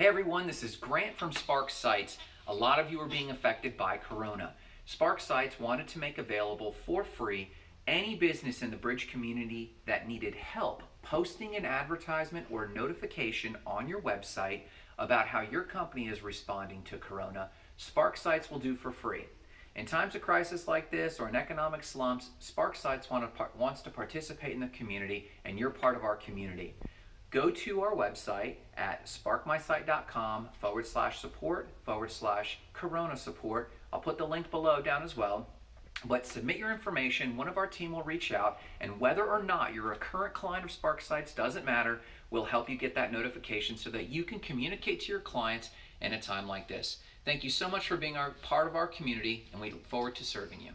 Hey everyone, this is Grant from Spark Sites. A lot of you are being affected by Corona. Spark Sites wanted to make available for free any business in the bridge community that needed help posting an advertisement or notification on your website about how your company is responding to Corona. Spark Sites will do for free. In times of crisis like this or in economic slumps, Spark Sites want to, wants to participate in the community and you're part of our community go to our website at sparkmysite.com forward slash support forward slash corona support. I'll put the link below down as well. But submit your information, one of our team will reach out, and whether or not you're a current client of Spark Sites doesn't matter, we'll help you get that notification so that you can communicate to your clients in a time like this. Thank you so much for being our part of our community, and we look forward to serving you.